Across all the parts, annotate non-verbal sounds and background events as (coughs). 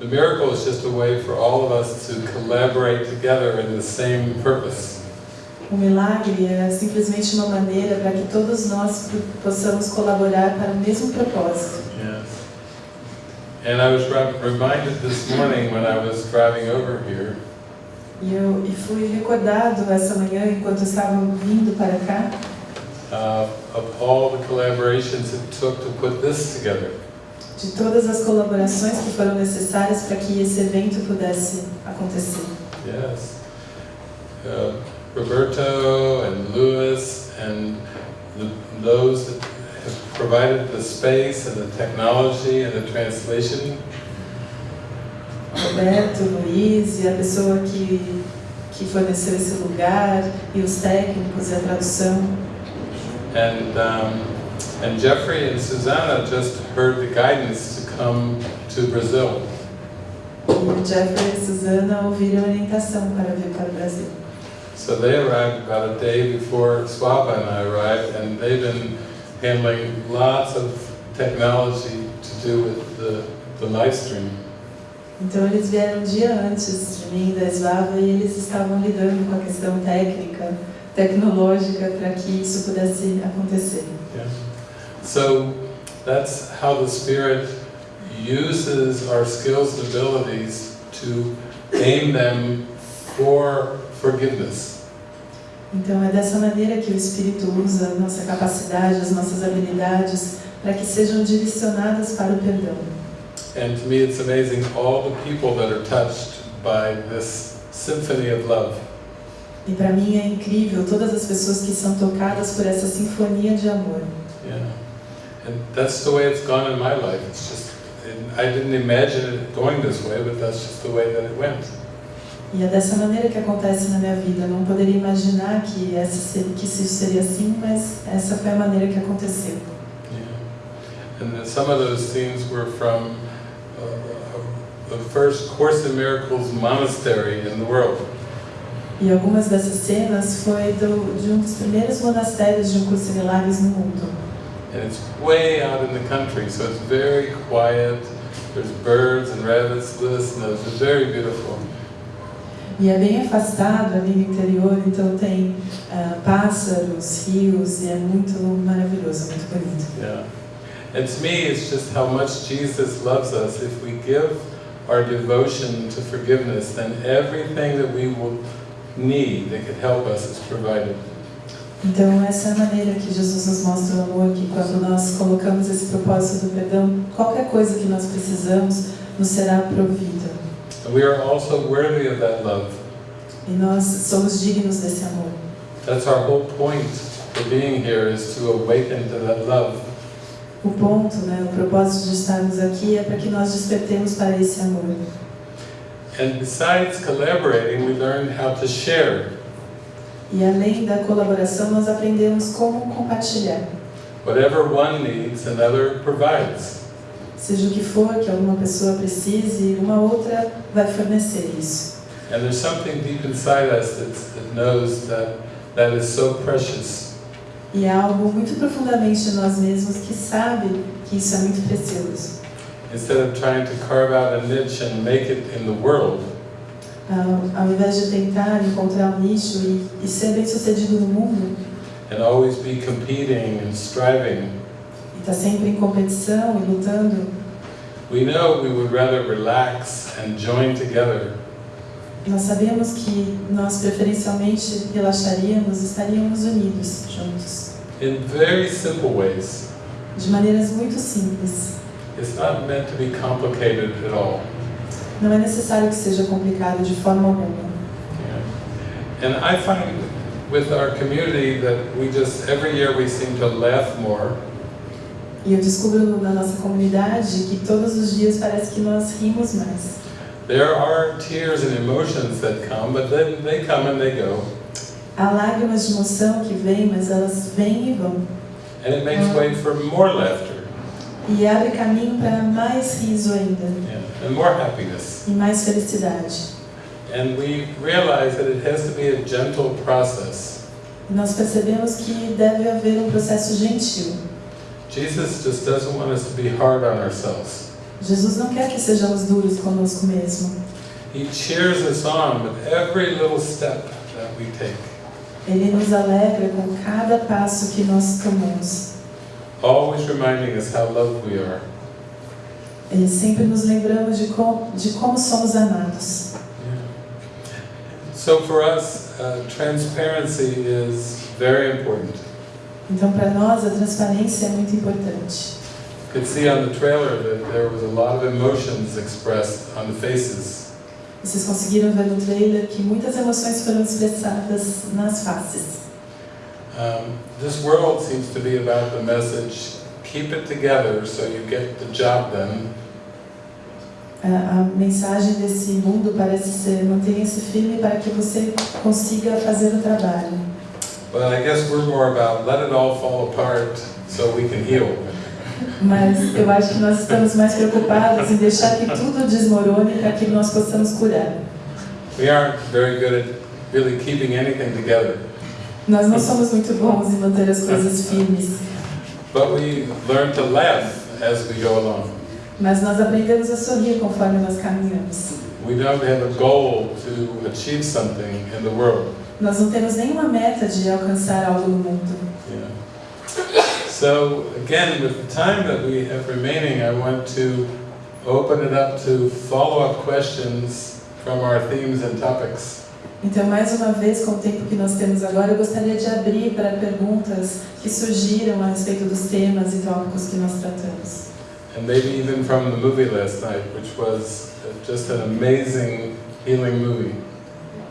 the miracle is just a way for all of us to collaborate together in the same purpose. O milagre é simplesmente uma maneira para que todos nós possamos colaborar para o mesmo propósito. Yes. And I was reminded this morning when I was driving over here E eu e fui recordado essa manhã, enquanto estavam vindo para cá, uh, of all the collaborations it took to put this together. De todas as colaborações que foram necessárias para que esse evento pudesse acontecer. Yes. Uh, Roberto and Louis and the, those that have provided the space and the technology and the translation. Roberto, Luiz e a pessoa que, que forneceu esse lugar, e os técnicos e a tradução. And, um, and Jeffrey and Susanna just heard the guidance to come to Brazil. E Jeffrey e a Suzana ouviram a orientação para vir para o Brasil. So they arrived about a day before Swapa and I arrived, and they've been handling lots of technology to do with the, the live stream. Então eles vieram um dia antes de mim da Slava e eles estavam lidando com a questão técnica, tecnológica para que isso pudesse acontecer. Yeah. So that's how the Spirit uses our skills and abilities to aim them for forgiveness. Então é dessa maneira que o Espírito usa nossa capacidade, as nossas habilidades para que sejam direcionadas para o perdão. And to me, it's amazing all the people that are touched by this symphony of love. E para mim é incrível todas as pessoas que são tocadas por essa sinfonia de amor. Yeah. And that's the way it's gone in my life. It's just, I didn't imagine it going this way, but that's just the way that it went. E é dessa maneira que acontece na minha vida. Eu não poderia imaginar que, essa ser, que isso seria assim, mas essa foi a maneira que aconteceu. Yeah. And some of those scenes were from uh, the first Course in Miracles monastery in the world. E algumas dessas cenas foi do, de um dos primeiros monastérios de um curso de milagres no mundo. And it's way out in the country, so it's very quiet. There's birds and rabbits, those. It's very beautiful. E é bem afastado ali no interior, então tem ah, pássaros, rios, e é muito maravilhoso, muito bonito. Yeah. And to me, it's just how much Jesus loves us. If we give our devotion to forgiveness, then everything that we will need that could help us is provided. Então essa é a maneira que Jesus nos mostra o amor, que quando nós colocamos esse propósito do perdão, qualquer coisa que nós precisamos nos será provida. We are also worthy of that love. E nós somos dignos desse amor. That's our whole point for being here is to awaken to that love. O ponto, né, o propósito de estarmos aqui é para que nós despertemos para esse amor. And besides collaborating, we learn how to share. E além da colaboração, nós aprendemos como compartilhar. Whatever one needs, another provides. Seja o que for que alguma pessoa precise, uma outra vai fornecer isso. And there's something deep inside us that knows that that is so precious. E há algo muito profundamente em nós mesmos que sabe que isso é muito precioso. Instead of trying to carve out a niche and make it in the world, Ao, ao invés de tentar encontrar um nicho e, e ser bem sucedido no mundo, and always be competing and striving, e estar sempre em competição e lutando, we know we would rather relax and join together nós sabemos que nós preferencialmente relaxaríamos, estaríamos unidos juntos, in very simple ways. de maneiras muito simples. It's not meant to be complicated at all. Não é necessário que seja complicado de forma alguma. And I find with our community that we just, every year we seem to laugh more. E eu descubro na nossa comunidade que todos os dias parece que nós rimos mais. There are tears and emotions that come, but then they come and they go. Há lágrimas de emoção que vêm, mas elas vêm e vão. And it makes way for more laughter E abre caminho para mais riso ainda, yeah, and more happiness. e mais felicidade. And we realize that it has to be a gentle process. E nós percebemos que deve haver um processo gentil. Jesus just doesn't want us to be hard on ourselves. Jesus não quer que sejamos duros conosco mesmo. He cheers us on with every little step that we take, Ele nos alegra com cada passo que nós tomamos. Always reminding us how loved we are. E sempre nos lembramos de, com, de como somos amados. So for us, uh, transparency is very important. Então, para nós, a transparência é muito importante. You could see on the trailer that there was a lot of emotions expressed on the faces. Vocês conseguiram ver no trailer que muitas emoções foram expressadas nas faces. Um, this world seems to be about the message, keep it together so you get the job done. A, a mensagem desse mundo parece ser mantenha-se firme para que você consiga fazer o trabalho. But I guess we're more about let it all fall apart so we can heal. Mas eu acho que nós estamos mais preocupados em deixar que tudo desmorone para que nós possamos curar. We aren't very good at really keeping anything together, Nós não somos muito bons em manter as coisas (laughs) firmes, but we learn to laugh as we go along. mas nós aprendemos a sorrir conforme nós caminhamos. We don't have a goal to achieve something in the world. Nós não temos nenhuma meta de alcançar algo no mundo. Yeah. So again, with the time that we have remaining, I want to open it up to follow-up questions from our themes and topics. Então, mais uma vez, com o tempo que nós temos agora, eu gostaria de abrir para perguntas que surgiram a respeito dos temas e tópicos que nós tratamos. And maybe even from the movie last night, which was just an amazing healing movie.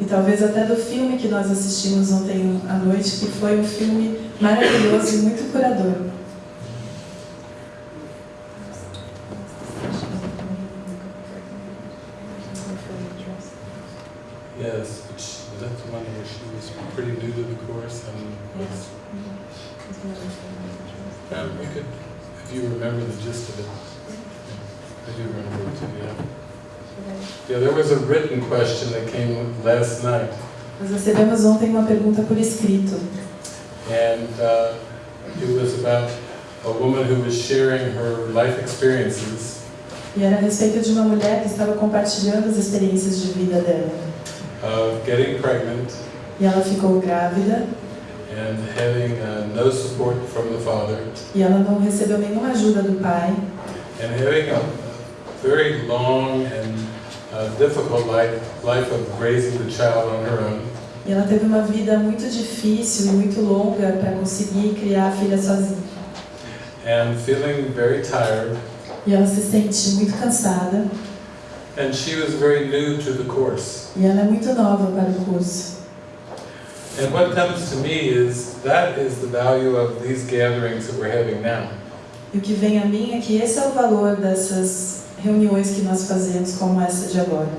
E talvez até do filme que nós assistimos ontem à noite, que foi um filme maravilhoso e muito curador. Yes, which, that's one where she was pretty new to the course and was, um, we could, if you remember the gist of it. I do remember it too, yeah. Yeah, there was a written question that came last night, Nós recebemos ontem uma pergunta por escrito. and uh, it was about a woman who was sharing her life experiences E era a respeito de uma mulher que estava compartilhando as experiências de vida dela. of getting pregnant E ela ficou grávida and having uh, no support from the father, e ela não recebeu nenhuma ajuda do pai. and having a very long and uh, difficult life, life of raising the child on her own. E ela teve uma vida muito difícil e muito longa para conseguir criar a filha sozinha. and feeling very tired. E ela se sente muito cansada And she was very new to the course. e ela é muito nova para o curso. And what comes to me is that is the value of these gatherings that we're having now. E o que vem a mim é que esse é o valor dessas reuniões que nós fazemos, como essa de agora.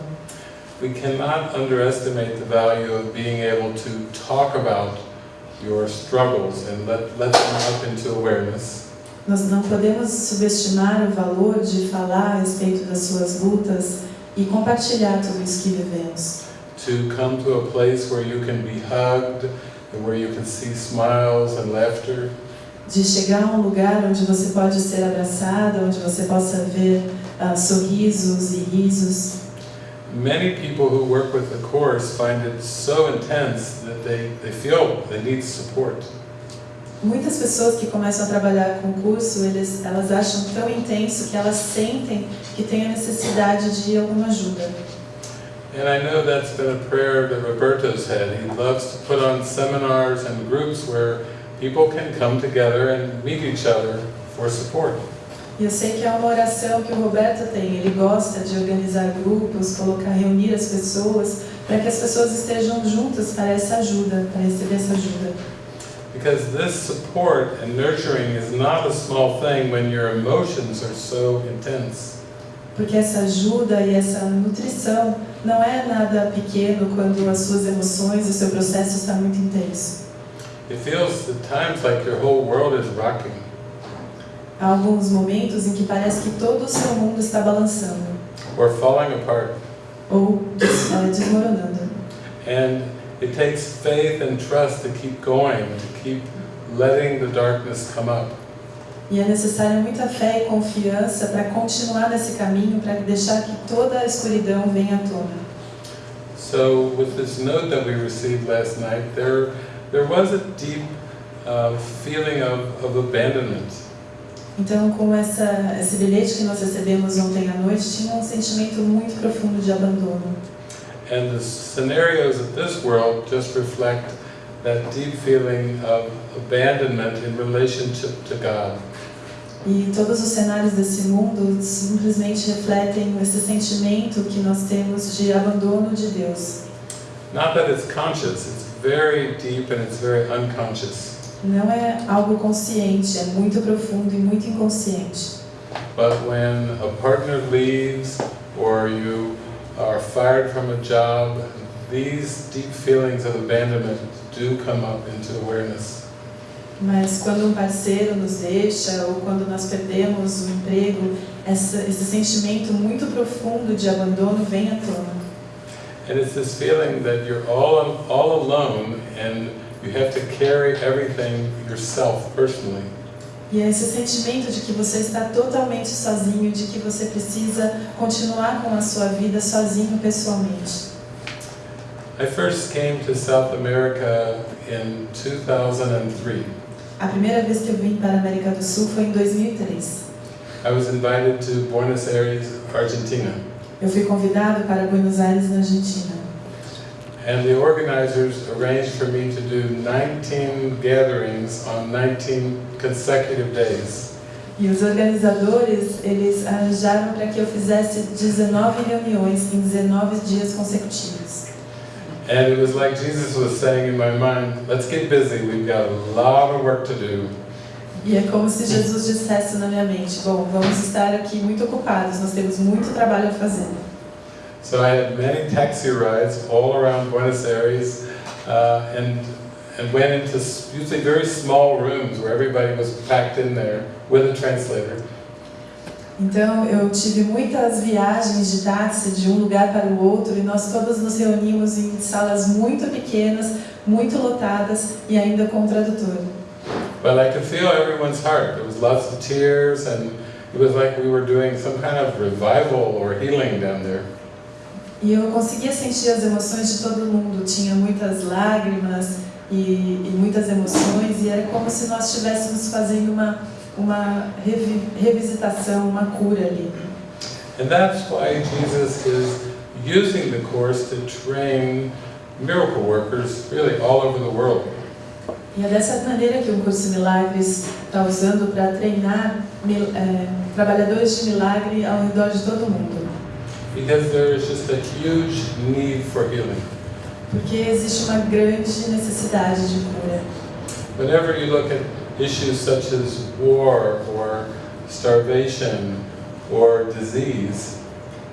We cannot underestimate the value of being able to talk about your struggles and let, let them up into awareness. Nós não podemos subestimar o valor de falar a respeito das suas lutas e compartilhar tudo isso que vivemos. To come to a place where you can be hugged and where you can see smiles and laughter. De chegar a um lugar onde você pode ser abraçada, onde você possa ver ah, sorrisos e risos. Many people who work with the Course find it so intense that they, they feel they need support. Muitas pessoas que começam a trabalhar com o curso, eles, elas acham tão intenso que elas sentem que têm a necessidade de alguma ajuda. And I know that's been a prayer that Roberto's had. He loves to put on seminars and groups where people can come together and meet each other for support. E eu sei que é uma oração que o Roberto tem. Ele gosta de organizar grupos, colocar, reunir as pessoas, para que as pessoas estejam juntas para essa ajuda, para receber essa ajuda. Because this support and nurturing is not a small thing when your emotions are so intense. Porque essa ajuda e essa nutrição não é nada pequeno quando as suas emoções, o seu processo está muito intenso. It feels at times like your whole world is rocking. Há alguns momentos em que parece que todo o seu mundo está balançando or falling apart. ou eh, desmoronando. And it takes faith and trust to keep going, to keep letting the darkness come up. E é necessária muita fé e confiança para continuar nesse caminho, para deixar que toda a escuridão venha à tona. So with this note that we received last night, there, there was a deep uh, feeling of, of abandonment. Então, com essa, esse bilhete que nós recebemos ontem à noite, tinha um sentimento muito profundo de abandono. And the scenarios of this world just reflect that deep feeling of abandonment in relationship to God. E todos os cenários desse mundo simplesmente refletem esse sentimento que nós temos de abandono de Deus. Not that it's conscious, it's very deep and it's very unconscious. Não é algo consciente, é muito profundo e muito inconsciente. But when a partner leaves or you are fired from a job, these deep feelings of abandonment do come up into awareness. Mas quando um parceiro nos deixa ou quando nós perdemos o emprego, essa, esse sentimento muito profundo de abandono vem à tona. And it's this feeling that you're all, all alone and you have to carry everything yourself personally. E é esse sentimento de que você está totalmente sozinho, de que você precisa continuar com a sua vida sozinho pessoalmente. I first came to South America in 2003. A primeira vez que eu vim para a América do Sul foi em 2003. I was invited to Buenos Aires, Argentina. Eu fui convidado para Buenos Aires, na Argentina. And the organizers arranged for me to do 19 gatherings on 19 consecutive days. E os organizadores, eles arranjaram para que eu fizesse 19 reuniões em 19 dias consecutivos. And it was like Jesus was saying in my mind, let's get busy, we've got a lot of work to do. E é como se Jesus dissesse na minha mente: Bom, vamos estar aqui muito ocupados, nós temos muito trabalho a fazer. So I had many taxi rides all around Buenos Aires uh, and, and went into usually very small rooms where everybody was packed in there with a translator. Então eu tive muitas viagens de táxi de um lugar para o outro e nós todos nos reunimos em salas muito pequenas, muito lotadas e ainda com tradutor. But I could feel everyone's heart. There was lots of tears and it was like we were doing some kind of revival or healing down there. E eu conseguia sentir as emoções de todo mundo. Tinha muitas lágrimas e, e muitas emoções, e era como se nós estivéssemos fazendo uma, uma revi, revisitação, uma cura ali. And that's why Jesus is using the Course to train miracle workers really all over the world. E é dessa maneira que o curso Milagres está usando para treinar mil- é, trabalhadores de milagre ao redor de todo o mundo. Because there is just a huge need for healing. Porque existe uma grande necessidade de cura. Whenever you look at issues such as war or starvation or disease,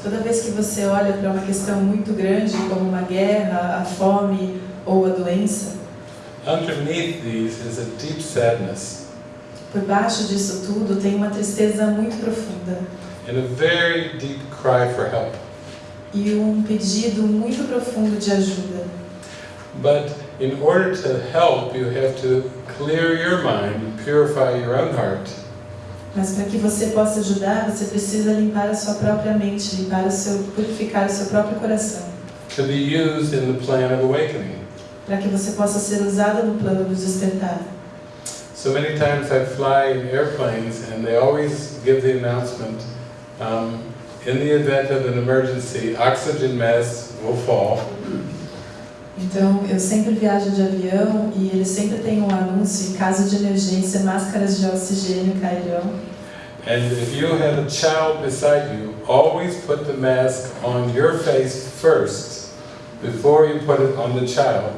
Toda vez que você olha para uma questão muito grande, como uma guerra, a fome ou a doença, underneath these is a deep sadness por baixo disso tudo tem uma tristeza muito profunda and a very deep cry for help. e um pedido muito profundo de ajuda. But in order to help, you have to clear your mind and purify your own heart. Mas para que você possa ajudar, você precisa limpar a sua própria mente, limpar o seu, purificar o seu próprio coração, to be used in the plan of awakening. para que você possa ser usado no plano do despertar. So many times I fly in airplanes and they always give the announcement, um, in the event of an emergency, oxygen masks will fall. Então, eu sempre viajo de avião e eles sempre têm um anúncio, caso de emergência, máscaras de oxigênio cairão. And if you have a child beside you, always put the mask on your face first before you put it on the child.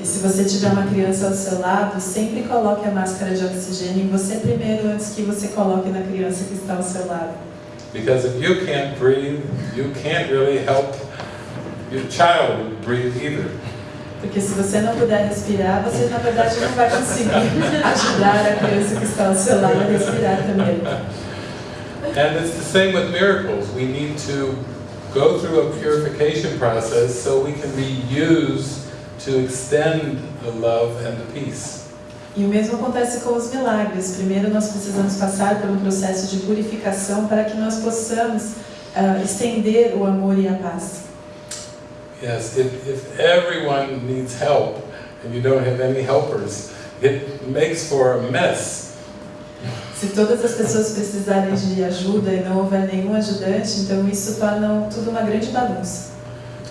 E se você tiver uma criança ao seu lado, sempre coloque a máscara de oxigênio em você primeiro, antes que você coloque na criança que está ao seu lado. Because if you can't breathe, you can't really help your child breathe either. Porque se você não puder respirar, você na verdade não vai conseguir (laughs) ajudar a criança que está ao seu lado a respirar também. And it's the same with miracles. We need to go through a purification process so we can be used to extend the love and the peace. E o mesmo acontece com os milagres. Primeiro, nós precisamos passar por um processo de purificação para que nós possamos uh, estender o amor e a paz. Yes, if, if everyone needs help and you don't have any helpers, it makes for a mess. Se todas as pessoas precisarem de ajuda e não houver nenhum ajudante, então isso torna tudo uma grande bagunça.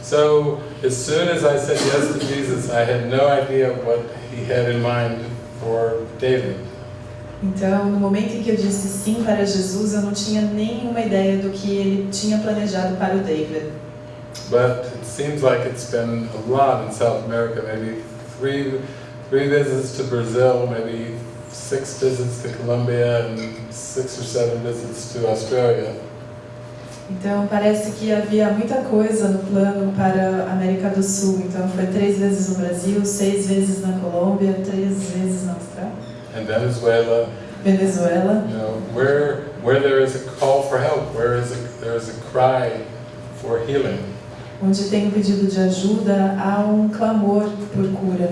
So, as soon as I said yes to Jesus, I had no idea what he had in mind for David. Então, no momento em que eu disse sim para Jesus, eu não tinha nenhuma ideia do que ele tinha planejado para o David. But seems like it's been a lot in South America, maybe three, three visits to Brazil, maybe six visits to Colombia, and six or seven visits to Australia. Então parece que havia muita coisa no plano para a América do Sul. Então foi três vezes no Brasil, seis vezes na Colômbia, três vezes na Austrália. And Venezuela. Venezuela. You know, where where there is a call for help, where is a, there is a cry for healing. Onde tem um pedido de ajuda, há um clamor por cura.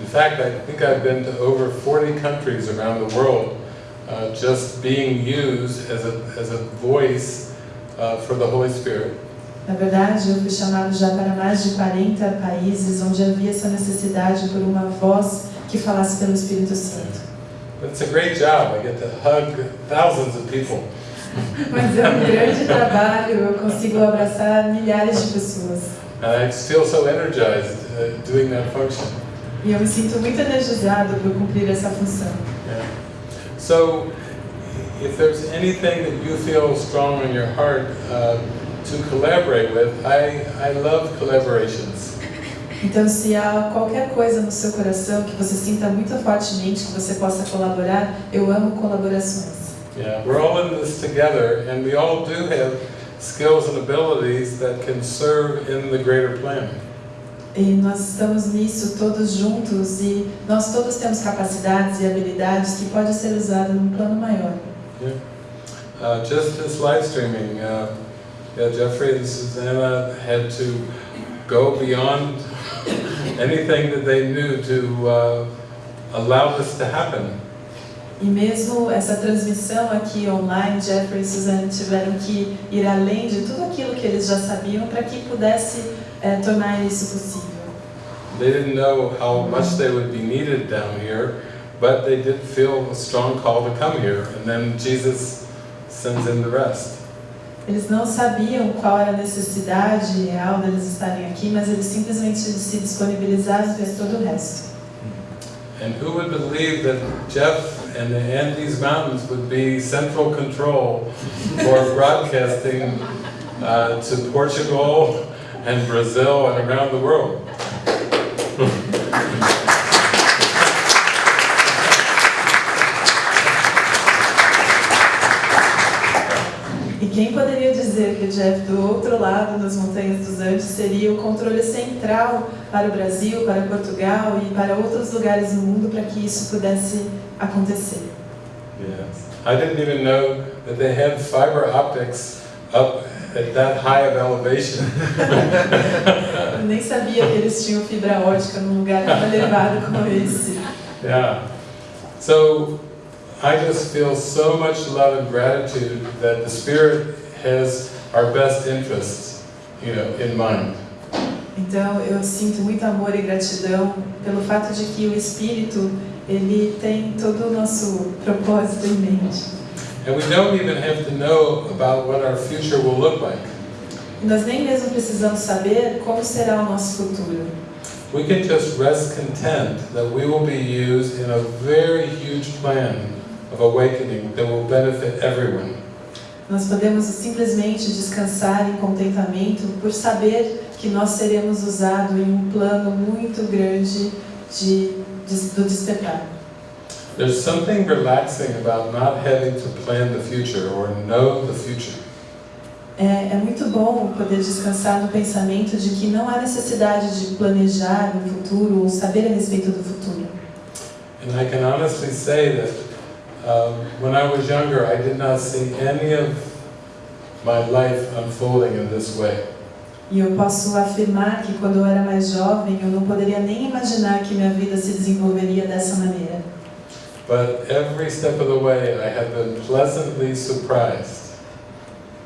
In fact, I think I've been to over 40 countries around the world, uh, just being used as a as a voice uh, for the Holy Spirit. Na verdade, eu fui chamado já para mais de 40 países onde havia essa necessidade por uma voz que falasse pelo Espírito Santo. It's a great job. I get to hug thousands of people. (laughs) Mas é um grande trabalho, eu consigo abraçar milhares de pessoas. And I feel so energized uh, doing that function. E eu me sinto muito energizado por cumprir essa função. Yeah. So, if there's anything that you feel strong in your heart uh, to collaborate with, I, I love collaborations. Então, se há qualquer coisa no seu coração que você sinta muito fortemente que você possa colaborar, eu amo colaborações. Yeah, we're all in this together, and we all do have skills and abilities that can serve in the greater plan. E nós estamos nisso todos juntos e nós todos temos capacidades e habilidades que podem ser usadas num plano maior. Yeah. Uh, just this live streaming, uh, yeah, Jeffrey and Susanna had to go beyond (coughs) anything that they knew to uh, allow this to happen. E mesmo essa transmissão aqui online, Jeffrey e Suzanne tiveram que ir além de tudo aquilo que eles já sabiam para que pudesse eh, tornar isso possível. They didn't know how much they would be needed down here, but they did feel a strong call to come here, and then Jesus sends in the rest. Eles não sabiam qual era a necessidade real deles estarem aqui, mas eles simplesmente se disponibilizaram e fez todo o resto. And who would believe that Jeff and the Andes Mountains would be central control for (laughs) broadcasting uh, to Portugal and Brazil and around the world? E quem poderia dizer que o Jeff, do outro lado das montanhas dos Andes, seria o controle central para o Brasil, para Portugal e para outros lugares do mundo para que isso pudesse acontecer? Yes. I didn't even know that they had fiber optics up at that high of elevation. (laughs) Nem sabia que eles tinham fibra ótica num lugar tão elevado como esse. Yeah. So I just feel so much love and gratitude that the Spirit has our best interests, you know, in mind. Então eu sinto muito amor e gratidão pelo fato de que o Espírito ele tem todo o nosso propósito em mente. And we don't even have to know about what our future will look like. Nós nem mesmo precisamos saber como será o nosso futuro. We can just rest content that we will be used in a very huge plan of awakening that will benefit everyone. Nós podemos simplesmente descansar em contentamento por saber que nós seremos usados em um plano muito grande de, de, do despertar. There's something relaxing about not having to plan the future or know the future. É, é muito bom poder descansar no pensamento de que não há necessidade de planejar o futuro ou saber a respeito do futuro. And I can honestly say that um, when I was younger, I did not see any of my life unfolding in this way. E eu posso afirmar que quando eu era mais jovem, eu não poderia nem imaginar que minha vida se desenvolveria dessa maneira. But every step of the way, I have been pleasantly surprised.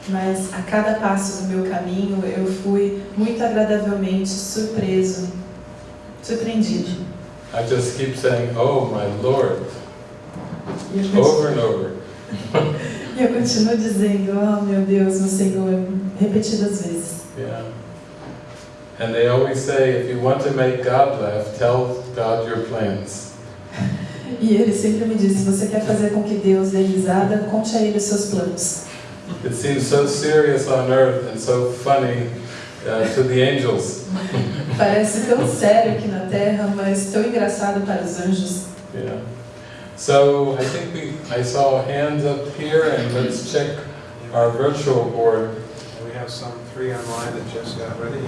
Mas a cada passo do meu caminho, eu fui muito agradavelmente surpreso, surpreendido. I just keep saying, oh my Lord, over and over. (laughs) e eu continuo dizendo, oh meu Deus, meu Senhor, repetidas vezes. Yeah. And they always say, if you want to make God laugh, tell God your plans. (laughs) E ele sempre me diz, se você quer fazer com que Deus dê risada, conte a ele os seus planos. It seems so serious on earth and so funny uh, to the angels. (laughs) Parece tão sério aqui na Terra, mas tão engraçado para os anjos. Yeah. So I think we, I saw hands up here and let's check our virtual board. We have some three online that just got ready.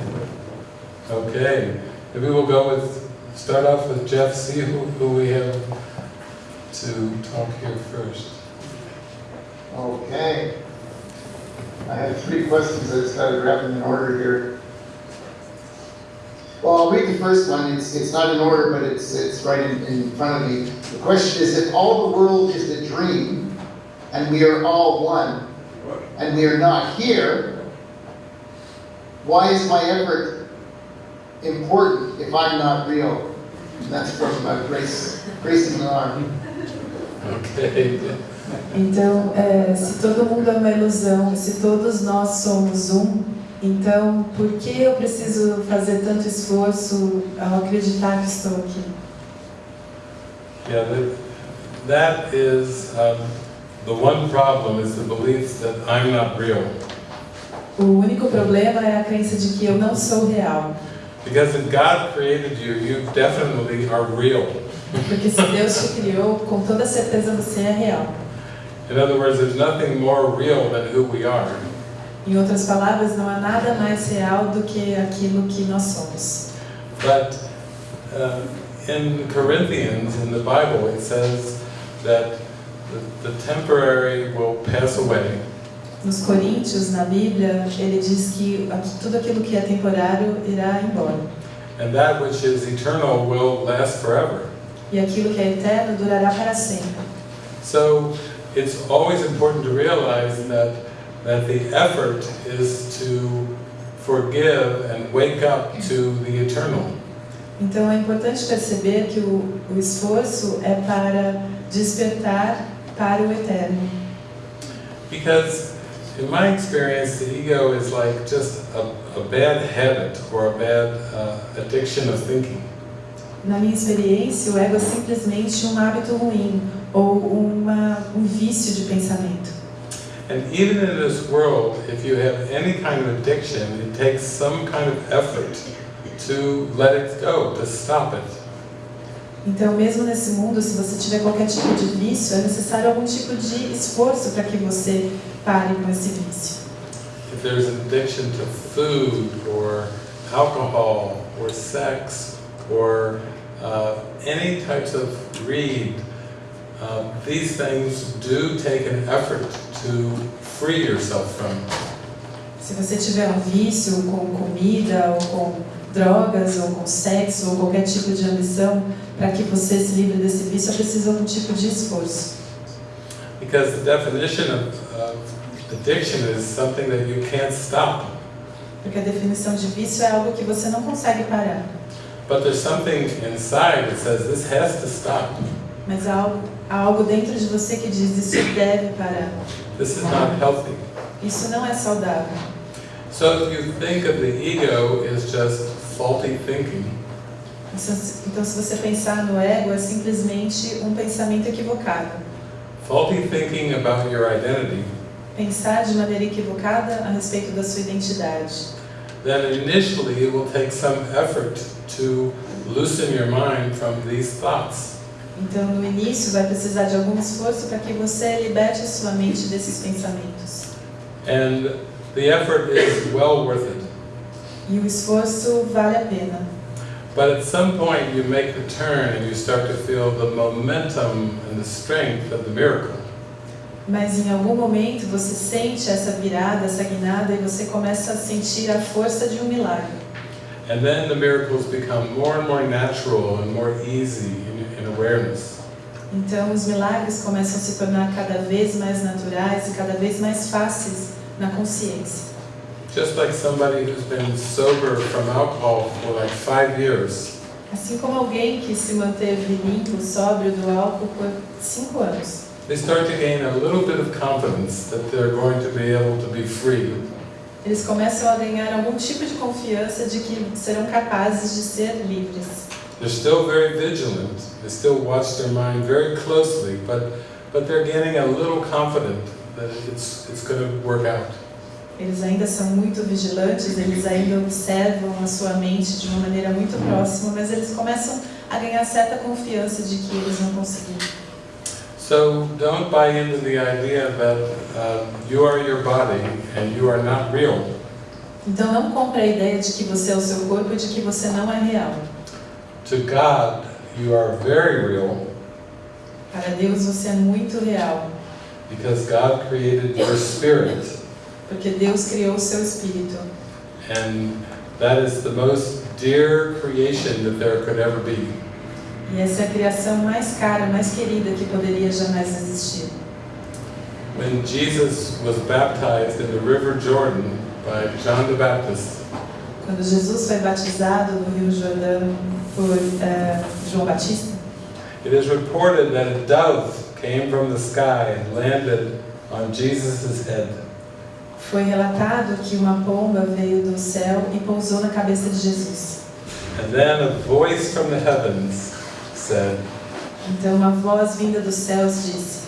Okay, maybe we'll go with, start off with Jeff, see who, who we have to talk here first. Okay. I have three questions, I just gotta grab them in order here. Well, I'll read the first one, it's, it's not in order, but it's, it's right in, in front of me. The question is, if all the world is a dream, and we are all one, and we are not here, why is my effort important if I'm not real? And that's from uh, Grace, Grace in the Okay, Então, é, se todo mundo é uma ilusão, se todos nós somos um, então por que eu preciso fazer tanto esforço ao acreditar que estou aqui? yeah, that, that is, um, the one problem is the belief that I'm not real. O único problema é a crença de que eu não sou real. Because if God created you, you definitely are real. Porque se Deus te criou, com toda certeza você é real. In other words, there's nothing more real than who we are. Em outras palavras, não há nada mais real do que aquilo que nós somos. But in Corinthians, in the Bible, it says that the, the temporary will pass away, Nos Coríntios, na Bíblia, ele diz que tudo aquilo que é temporário irá embora. and that which is eternal will last forever. E aquilo que é eterno durará para sempre. So it's always important to realize that, that the effort is to forgive and wake up to the eternal. Então é importante perceber que o, o esforço é para despertar para o eterno. Because in my experience, the ego is like just a, a bad habit or a bad uh, addiction of thinking. Na minha experiência, o ego é simplesmente um hábito ruim ou uma, um vício de pensamento. And even in this world, if you have any kind of addiction, it takes some kind of effort to let it go, to stop it. Então, mesmo nesse mundo, se você tiver qualquer tipo de vício, é necessário algum tipo de esforço para que você pare com esse vício. If there's an addiction to food or alcohol or sex or uh, any types of greed, uh, these things do take an effort to free yourself from. Se você tiver um vício com comida, ou com drogas, ou com sexo, ou qualquer tipo de ambição, para que você se livre desse vício, é preciso algum tipo de esforço. Because the definition of, of addiction is something that you can't stop. Porque a definição de vício é algo que você não consegue parar. But there's something inside that says this has to stop. Mas há algo, há algo dentro de você que diz isso deve parar. This is not healthy. Isso não é saudável. So if you think of the ego as just faulty thinking, Então, se- Então, se você pensar no ego, é simplesmente um pensamento equivocado. faulty thinking about your identity, Pensar de maneira equivocada a respeito da sua identidade. then initially it will take some effort to loosen your mind from these thoughts. Então, no início, vai precisar de algum esforço para que você liberte a sua mente desses pensamentos. And the effort is well worth it. E o esforço vale a pena. But at some point you make the turn and you start to feel the momentum and the strength of the miracle. Mas em algum momento você sente essa virada, essa guinada e você começa a sentir a força de um milagre. And then the miracles become more and more natural and more easy awareness. Então os milagres começam a se tornar cada vez mais naturais e cada vez mais fáceis na consciência. Just like somebody who's been sober from alcohol for like five years. Assim como alguém que se manteve limpo, sóbrio do álcool por cinco anos. They start to gain a little bit of confidence that they're going to be able to be free. Eles começam a ganhar algum tipo de confiança de que serão capazes de ser livres. They're still very vigilant. They still watch their mind very closely, but but they're getting a little confident that it's it's going to work out. Eles ainda são muito vigilantes, eles ainda observam a sua mente de uma maneira muito próxima, mas eles começam a ganhar certa confiança de que eles vão conseguir. So don't buy into the idea that uh, you are your body and you are not real. Então não compre a ideia de que você é o seu corpo e de que você não é real. To God, you are very real Para Deus você é muito real, because God created your spirit, porque Deus criou o seu espírito. and that is the most dear creation that there could ever be. E essa é a criação mais cara, mais querida que poderia jamais existir. When Jesus was baptized in the River Jordan by John the Baptist, Quando Jesus foi batizado no Rio Jordão por eh, João Batista, it is reported that a dove came from the sky and landed on Jesus' head. foi relatado que uma pomba veio do céu e pousou na cabeça de Jesus. And then a voice from the heavens said, Então uma voz vinda dos céus disse: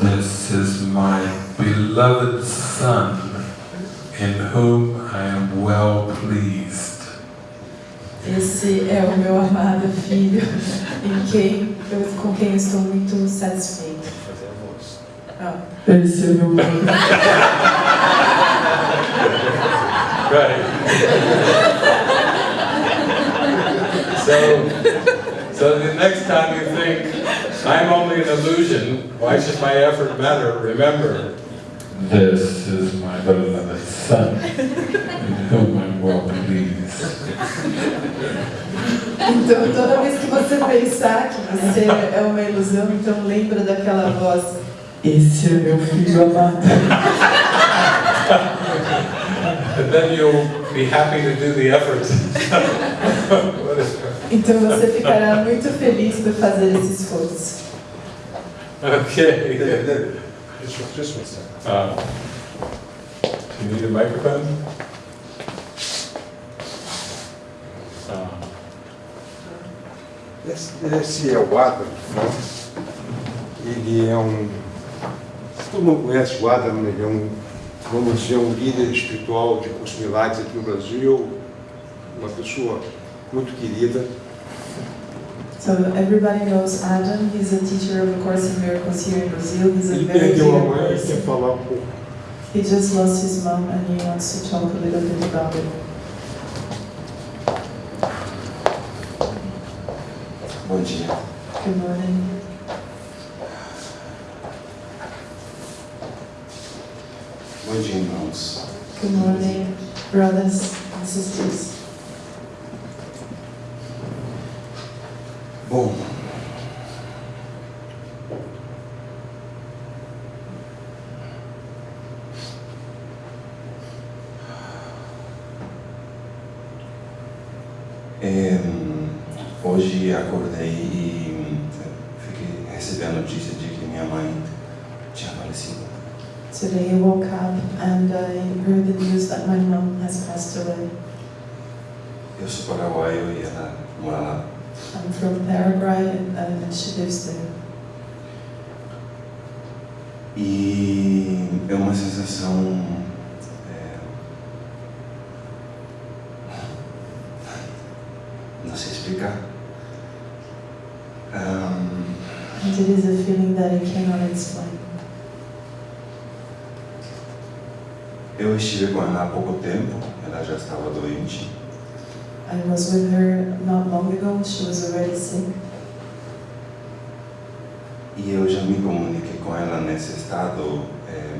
This is my beloved Son, in whom I am well pleased. Esse é o meu amado filho, em quem eu, com quem eu estou muito satisfeito. Fazer a voz. Ah, Esse é meu. Right. so, so the next time you think, I'm only an illusion, why should my effort matter? Remember, this is my beloved Son, in whom I'm well pleased. Então toda vez que você pensar que você é uma ilusão, então lembra daquela voz. Esse é meu filho amado. And then you'll be happy to do the effort. Então você ficará muito feliz por fazer esse esforço. okay. Just, just one second. Uh, do you need a microphone? Esse, é o Adam, né? Ele é um. Todo mundo conhece o Adam, ele é um, vamos dizer, um líder espiritual de cursos milagres aqui no Brasil, uma pessoa muito querida. So everybody knows Adam. He's a teacher of A Course in Miracles here in Brazil. He's a Ele very perdeu a dear mãe e quer falar um pouco. He just lost his mom and he wants to talk a little bit about it. Bom dia. Good morning. Bom dia, irmãos. Good morning, brothers and sisters. Eu sou paraguaio e ela mora lá. I'm from Paraguay and, and she lives there. E é uma sensação. é, (laughs) não sei explicar. Ahn, And it is a feeling that I cannot explain. eu estive com ela há pouco tempo, ela já estava doente. I was with her not long ago, she was already sick. E eu já me comuniquei com ela nesse estado, eh,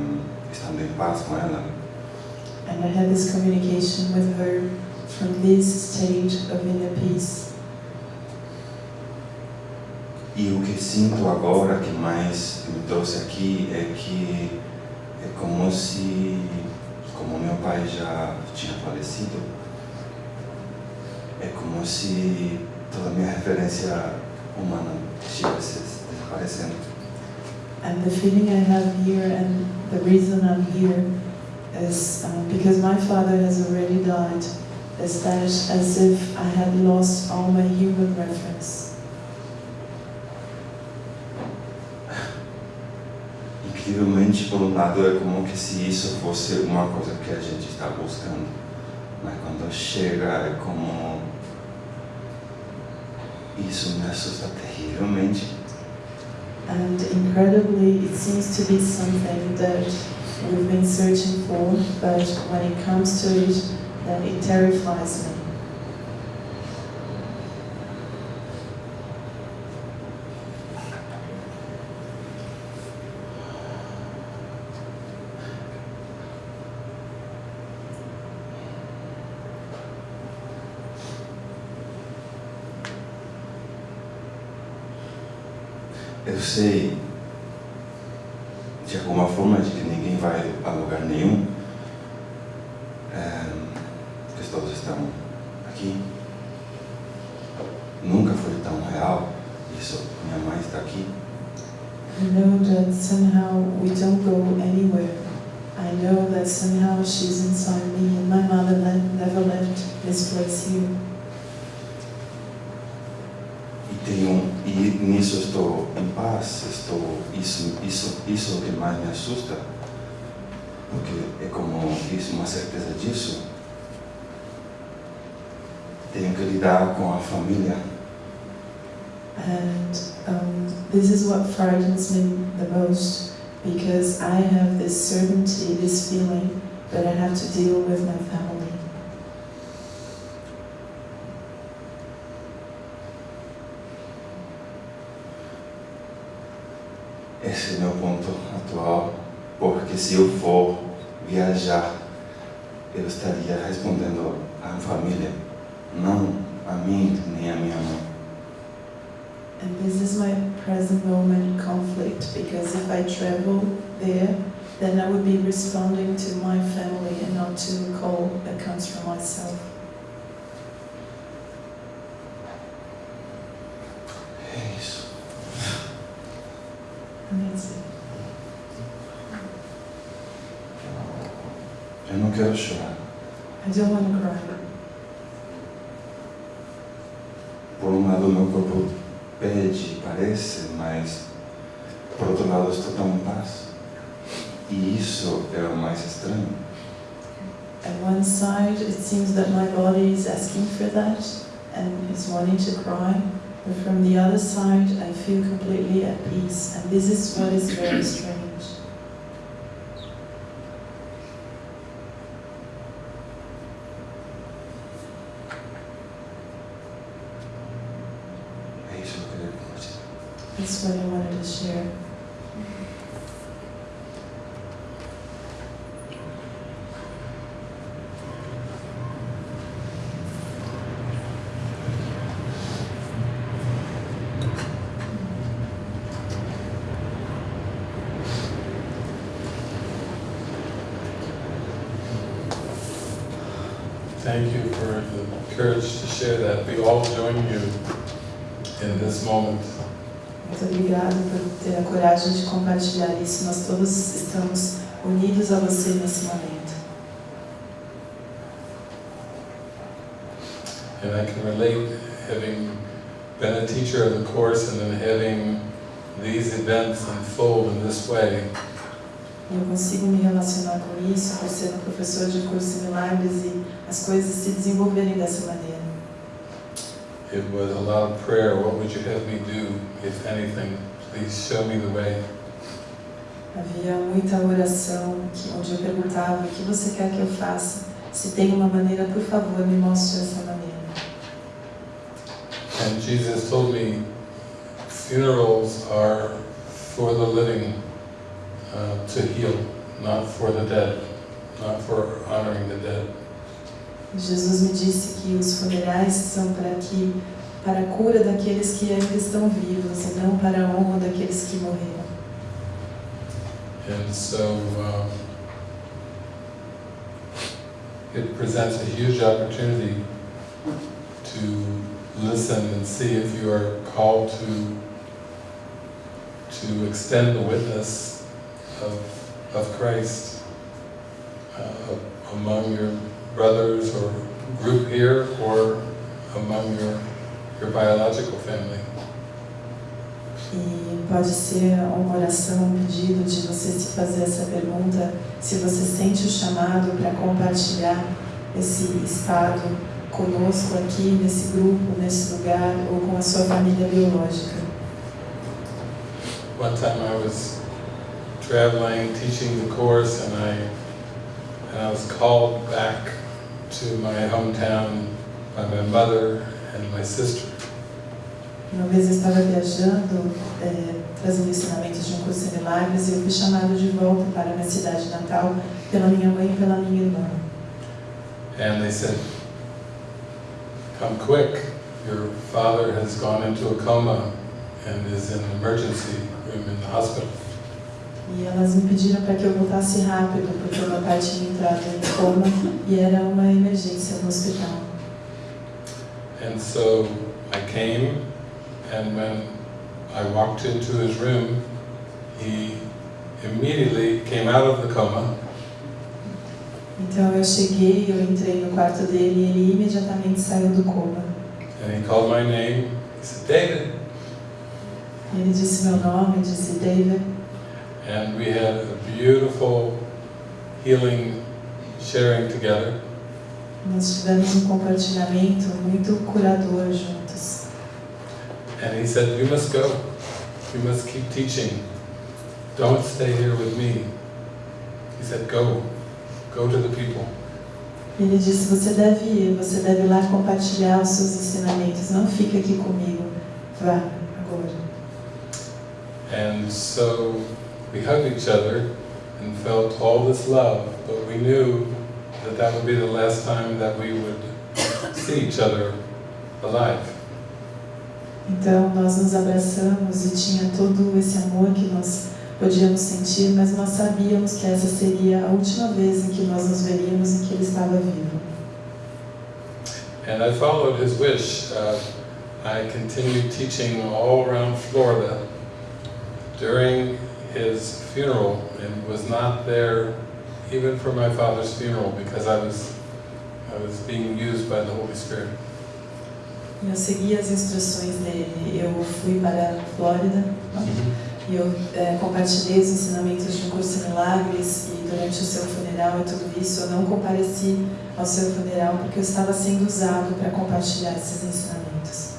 estando em paz com ela. And I had this communication with her from this stage of inner peace. E o que sinto agora que mais me trouxe aqui é que é como se, como meu pai já tinha falecido, é como se toda a minha referência humana estivesse desaparecendo. And the feeling I have here and the reason I'm here is um, because my father has already died, is that as if I had lost all my human reference. Incrivelmente, por um lado, é como que se isso fosse uma coisa que a gente está buscando, mas quando chega é como isso me assusta terrivelmente. And incredibly, it seems to be something that we've been searching for, but when it comes to it, then it terrifies me. Eu sei, de alguma forma, de que ninguém vai a lugar nenhum, é, que todos estão aqui. Nunca foi tão real isso. Minha mãe está aqui. I know that somehow we don't go anywhere. I know that somehow she's inside me, and my mother le- never left this place here. E tenho e nisso estou em paz. Estou isso isso isso que mais me assusta, porque é como isso uma certeza disso. Tenho que lidar com a família. And um, this is what frightens me the most because I have this certainty, this feeling that I have to deal with my family. Esse é o meu ponto atual, porque se eu for viajar, eu estaria respondendo à família, não a mim nem a minha mãe. And this is my present moment conflict because if I travel there, then I would be responding to my family and not to a call that comes from myself. É isso. And that's it. Eu não quero chorar. I don't want to cry. Por um lado, meu corpo pede, parece, mas por outro lado, eu estou tão em paz. E isso é o mais estranho. At one side, it seems that my body is asking for that and is wanting to cry. But from the other side, I feel completely at peace. And this is what is very strange. É isso que eu queria compartilhar. That's what I wanted to share. Thank you for the courage to share that. We all join you in this moment. Muito obrigada por ter a coragem de compartilhar isso. Nós todos estamos unidos a você nesse momento. And I can relate having been a teacher of the course and then having these events unfold in this way. Eu consigo me relacionar com isso por ser um professor de curso em milagres e as coisas se desenvolverem dessa maneira. It was a lot of prayer. What would you have me do, if anything? Please show me the way. Havia muita oração que, onde eu perguntava o que você quer que eu faça. Se tem uma maneira, por favor, me mostre essa maneira. And Jesus told me funerals are for the living uh, to heal, not for the dead, not for honoring the dead. Jesus me disse que os funerais são para que para a cura daqueles que ainda estão vivos e não para a honra daqueles que morreram. And so um, it presents a huge opportunity to listen and see if you are called to to extend the witness of, of Christ uh, among your brothers or group here or among your, your biological family. E pode ser uma oração, um pedido de você se fazer essa pergunta, se você sente o chamado para compartilhar esse estado conosco aqui, nesse grupo, nesse lugar, ou com a sua família biológica. One time I was traveling, teaching the course, and I, and I was called back to my hometown by my mother and my sister. Uma vez eu estava viajando, é, trazendo ensinamentos de um curso de milagres, e eu fui chamado de volta para minha cidade natal pela minha mãe e pela minha irmã. And they said, come quick, your father has gone into a coma and is in an emergency room in the hospital. E elas me pediram para que eu voltasse rápido, porque o meu pai tinha entrado em coma e era uma emergência no hospital. And so I came, and when I walked into his room, he immediately came out of the coma Então eu cheguei, eu entrei no quarto dele e ele imediatamente saiu do coma. and he called my name. He said, David. Ele disse meu nome, disse David, And we had a beautiful healing sharing together. nós tivemos um compartilhamento muito curador juntos. And he said, You must go. You must keep teaching. Don't stay here with me. He said, Go. Go to the people. Ele disse: Você deve ir, você deve ir lá compartilhar os seus ensinamentos. Não fica aqui comigo. Vá agora. And so we hugged each other and felt all this love, but we knew that that would be the last time that we would see each other alive. Então nós nos abraçamos e tinha todo esse amor que nós podíamos sentir, mas nós sabíamos que essa seria a última vez em que nós nos veríamos em que ele estava vivo. And I followed his wish. Uh, I continued teaching all around Florida during his funeral and was not there even for my father's funeral because I was, I was being used by the Holy Spirit. Eu segui as instruções dele. Eu fui para a Flórida e eu eh, compartilhei os ensinamentos de um curso de milagres e durante o seu funeral e tudo isso eu não compareci ao seu funeral porque eu estava sendo usado para compartilhar esses ensinamentos.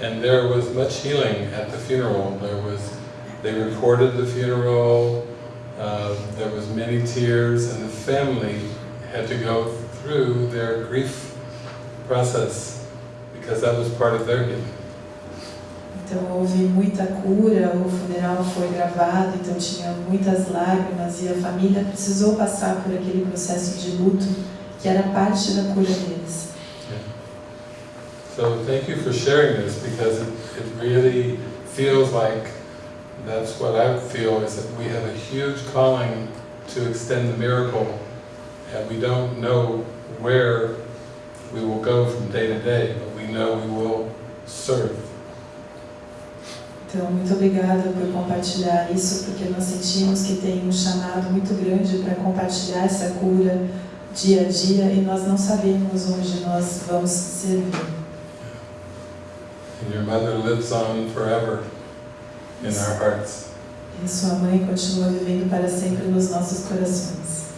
And there was much healing at the funeral. There was, they recorded the funeral, uh, there was many tears, and the family had to go through their grief process because that was part of their healing. Então houve muita cura, o funeral foi gravado, então tinha muitas lágrimas e a família precisou passar por aquele processo de luto que era parte da cura deles. So thank you for sharing this because it, it really feels like that's what I feel is that we have a huge calling to extend the miracle and we don't know where we will go from day to day, but we know we will serve. Então, muito obrigada por compartilhar isso, porque nós sentimos que tem um chamado muito grande para compartilhar essa cura dia a dia e nós não sabemos onde nós vamos servir. And your mother lives on forever in our hearts. E sua mãe continua vivendo para sempre nos nossos corações.